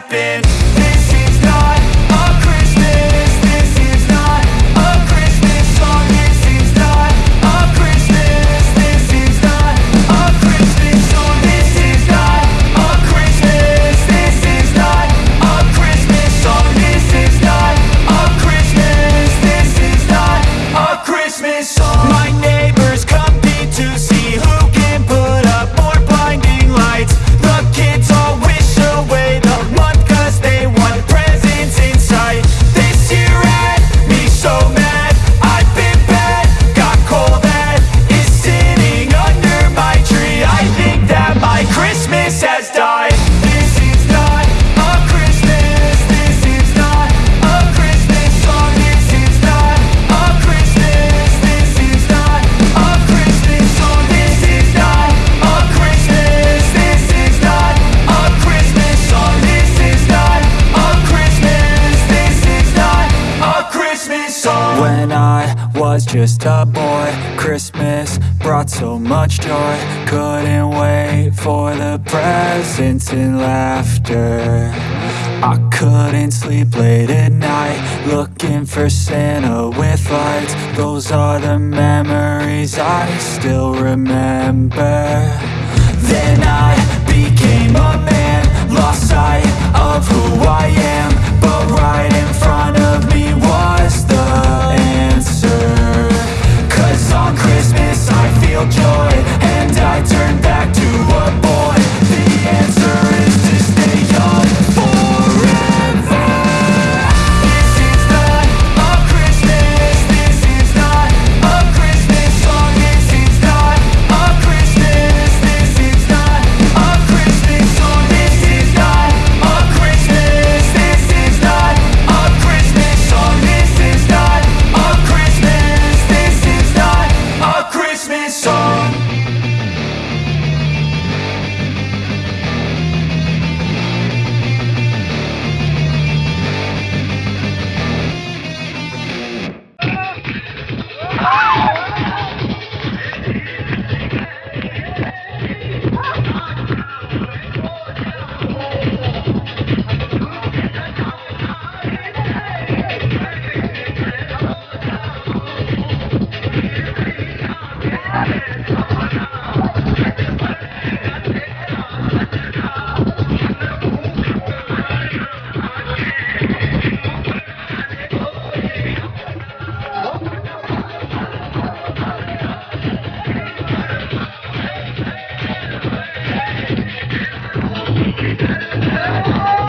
happen. says dog. just a boy. Christmas brought so much joy. Couldn't wait for the presents and laughter. I couldn't sleep late at night Looking for Santa with lights. Those are the memories I still remember. Then I became a man Lost sight of who 28やった!